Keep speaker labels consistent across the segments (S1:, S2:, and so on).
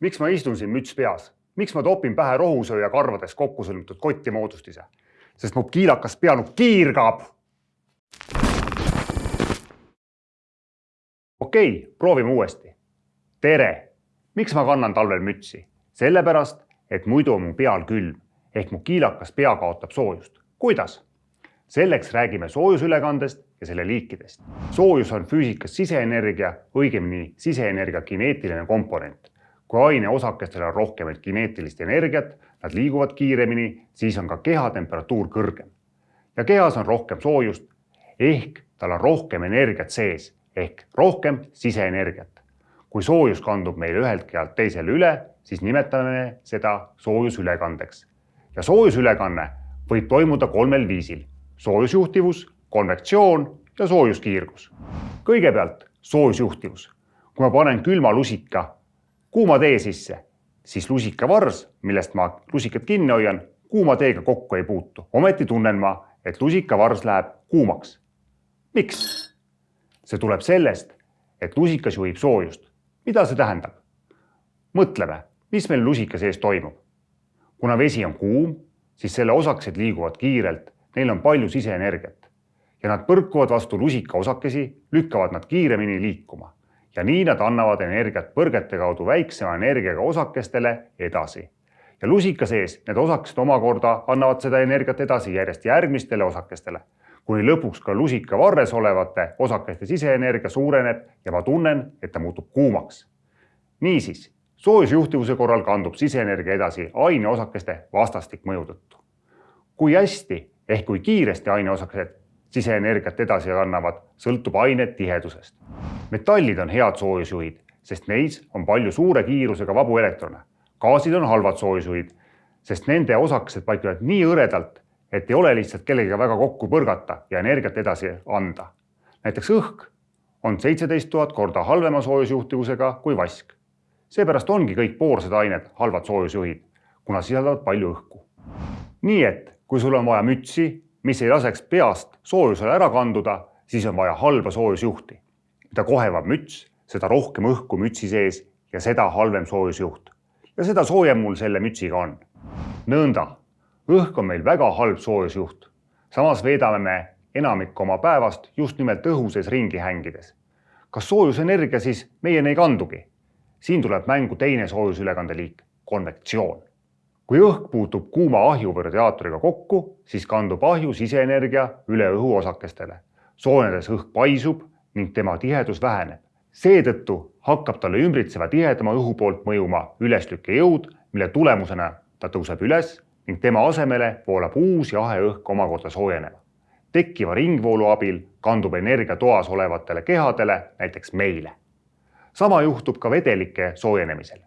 S1: miks ma istun siin müts peas? miks ma topin pähe rohusööja karvades kokku sõlmitud kotti moodustise? sest mu kiilakas peanukk kiirgab. okei okay,, proovime uuesti. tere, miks ma kannan talvel mütsi? sellepärast, et muidu on mu peal külm ehk mu kiilakas pea kaotab soojust. kuidas? selleks räägime soojusülekandest ja selle liikidest. soojus on füüsikas siseenergia, õigemini siseenergia kineetiline komponent. Kui aine osakestel on rohkem kineetilist energiat, nad liiguvad kiiremini, siis on ka keha temperatuur kõrgem. ja kehas on rohkem soojust ehk tal on rohkem energiat sees ehk rohkem siseenergiat. kui soojus kandub meil ühelt kealt teisele üle, siis nimetame seda soojusülekandeks. ja soojusülekanne võib toimuda kolmel viisil. soojusjuhtivus konvektsioon ja soojuskiirgus. kõigepealt soojusjuhtivus. kui ma panen külma lusika kuuma tee sisse, siis lusikavars, millest ma lusikat kinni hoian, kuuma teega kokku ei puutu. ometi tunnen ma, et lusikavars läheb kuumaks. miks? see tuleb sellest, et lusikas juhib soojust. mida see tähendab? mõtleme, mis meil lusika sees toimub. kuna vesi on kuum, siis selle osakesed liiguvad kiirelt, neil on palju siseenergiat ja nad põrkuvad vastu lusika osakesi, lükkavad nad kiiremini liikuma ja nii nad annavad energiat põrgete kaudu väiksema energiaga osakestele edasi. ja lusika sees need osakesed omakorda annavad seda energiat edasi järjest järgmistele osakestele, kuni lõpuks ka lusika varres olevate osakeste siseenergia suureneb ja ma tunnen, et ta muutub kuumaks. niisiis, soojusjuhtivuse korral kandub siseenergia edasi aineosakeste vastastik mõju tõttu. kui hästi ehk kui kiiresti aineosakesed siseenergiat edasi kannavad, sõltub aine tihedusest. Metallid on head soojusjuhid, sest neis on palju suure kiirusega vabu elektrone. gaasid on halvad soojusjuhid, sest nende osakesed paiknevad nii hõredalt, et ei ole lihtsalt kellegagi väga kokku põrgata ja energiat edasi anda. näiteks õhk on seitseteist tuhat korda halvema soojusjuhtivusega kui vask. seepärast ongi kõik poorsed ained halvad soojusjuhid, kuna sisaldavad palju õhku. nii et kui sul on vaja mütsi mis ei laseks peast soojusele ära kanduda, siis on vaja halba soojusjuhti. Mida kohevam müts, seda rohkem õhku mütsi sees ja seda halvem soojusjuht. ja seda soojem mul selle mütsiga on. nõnda, õhk on meil väga halb soojusjuht. samas veedame me enamik oma päevast just nimelt õhu sees ringi hängides. kas soojusenergia siis meieni ei kandugi? siin tuleb mängu teine soojusülekandeliik, konvektsioon kui õhk puutub kuuma ahju või radiaatoriga kokku, siis kandub ahju siseenergia üle õhuosakestele. soojenedes õhk paisub ning tema tihedus väheneb. seetõttu hakkab talle ümbritseva tihedama õhu poolt mõjuma üleslükkejõud, mille tulemusena ta tõuseb üles ning tema asemele voolab uus jahe õhk omakorda soojenema. tekkiva ringvoolu abil kandub energia toas olevatele kehadele, näiteks meile. sama juhtub ka vedelike soojenemisel.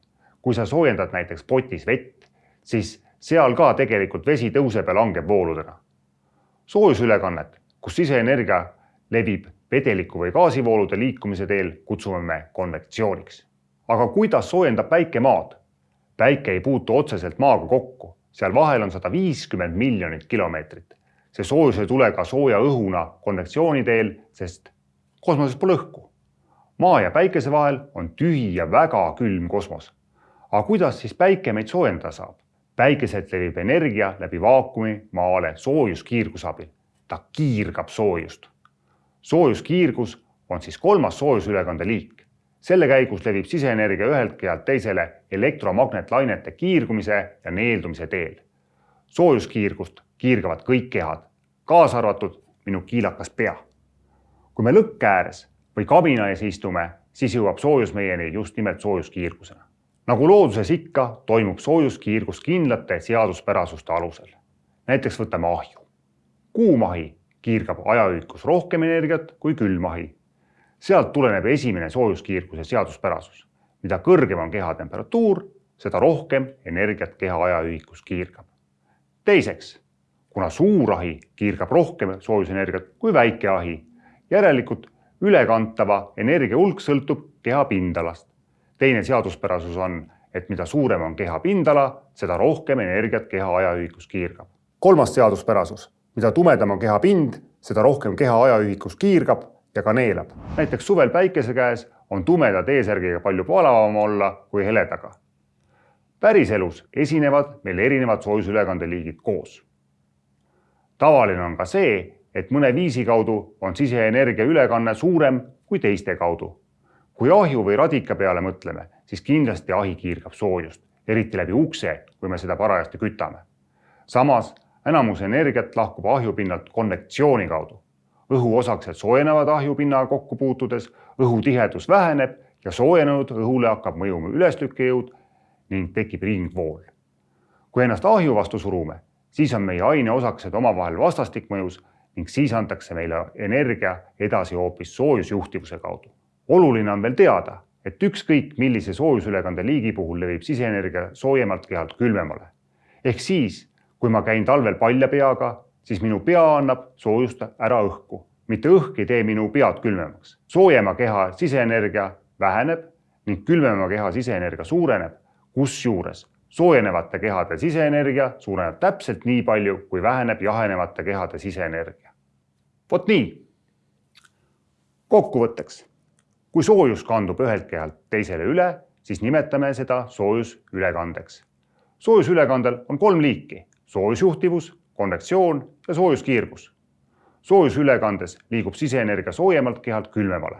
S1: kui sa soojendad näiteks potis vett, siis seal ka tegelikult vesi tõuseb ja langeb vooludena. soojusülekannet, kus siseenergia levib vedeliku või gaasivoolude liikumise teel, kutsume me konvektsiooniks. aga kuidas soojendab päike maad? päike ei puutu otseselt maaga kokku, seal vahel on sada viiskümmend miljonit kilomeetrit. see soojus ei tule ka sooja õhuna konvektsiooni teel, sest kosmoses pole õhku. maa ja päikese vahel on tühi ja väga külm kosmos. aga kuidas siis päike meid soojendada saab? päikeselt levib energia läbi vaakumi maale soojuskiirguse abil. ta kiirgab soojust. Soojuskiirgus on siis kolmas soojusülekande liik. selle käigus levib siseenergia ühelt kealt teisele elektromagnetlainete kiirgumise ja neeldumise teel. soojuskiirgust kiirgavad kõik kehad, kaasa arvatud minu kiilakas pea. kui me lõkke ääres või kabina ees istume, siis jõuab soojus meieni just nimelt soojuskiirgusena nagu looduses ikka, toimub soojuskiirgus kindlate seaduspärasuste alusel. näiteks võtame ahju. kuum ahi kiirgab ajaühikus rohkem energiat kui külm ahi. sealt tuleneb esimene soojuskiirguse seaduspärasus. mida kõrgem on keha temperatuur, seda rohkem energiat keha ajaühikus kiirgab. teiseks, kuna suur ahi kiirgab rohkem soojusenergiat kui väike ahi, järelikult ülekantava energia hulk sõltub keha pindalast teine seaduspärasus on, et mida suurem on keha pindala, seda rohkem energiat keha ajaühikus kiirgab. kolmas seaduspärasus, mida tumedam on keha pind, seda rohkem keha ajaühikus kiirgab ja ka neelab. näiteks suvel päikese käes on tumeda T-särgiga palju palavam olla kui heledaga. päriselus esinevad meil erinevad soojusülekandeliigid koos. tavaline on ka see, et mõne viisi kaudu on siseenergia ülekanne suurem kui teiste kaudu. kui ahju või radika peale mõtleme, siis kindlasti ahi kiirgab soojust, eriti läbi ukse, kui me seda parajasti kütame. samas enamus energiat lahkub ahjupinnalt konvektsiooni kaudu. õhuosakesed soojenevad ahjupinnaga kokku puutudes, õhutihedus väheneb ja soojenenud õhule hakkab mõjuma ülestõkkejõud ning tekib ringvool. kui ennast ahju vastu surume, siis on meie aineosakesed omavahel vastastikmõjus ning siis antakse meile energia edasi hoopis soojusjuhtivuse kaudu. oluline on veel teada, et ükskõik millise soojusülekande liigi puhul levib siseenergia soojemalt kehalt külmemale. ehk siis kui ma käin talvel palja peaga, siis minu pea annab soojust ära õhku, mitte õhk ei tee minu pead külmemaks. soojema keha siseenergia väheneb ning külmema keha siseenergia suureneb, kusjuures soojenevate kehade siseenergia suureneb täpselt nii palju, kui väheneb jahenevate kehade siseenergia. vot nii. kokkuvõtteks, kui soojus kandub ühelt kehalt teisele üle, siis nimetame seda soojusülekandeks. soojusülekandel on kolm liiki soojusjuhtivus, konvektsioon ja soojuskiirgus. soojusülekandes liigub siseenergia soojemalt kehalt külmemale.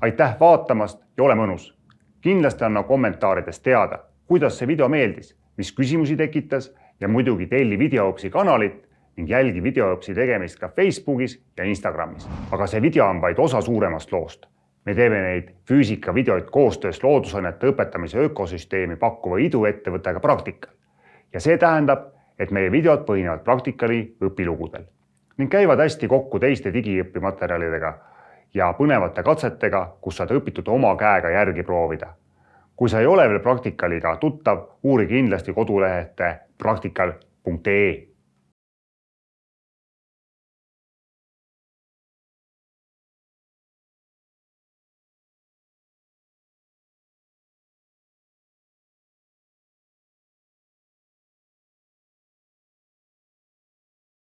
S1: aitäh vaatamast ja ole mõnus. kindlasti anna kommentaarides teada, kuidas see video meeldis, mis küsimusi tekitas ja muidugi telli videoõpsi kanalit ning jälgi videoõpsi tegemist ka Facebookis ja Instagramis. aga see video on vaid osa suuremast loost. me teeme neid füüsikavideoid koostöös loodusainete õpetamise ökosüsteemi pakkuva iduettevõttega Praktikal. ja see tähendab, et meie videod põhinevad praktikali õpilugudel ning käivad hästi kokku teiste digiõpimaterjalidega ja põnevate katsetega, kus saad õpitut oma käega järgi proovida. kui sa ei ole veel praktikaliga tuttav, uuri kindlasti kodulehelt praktikal.ee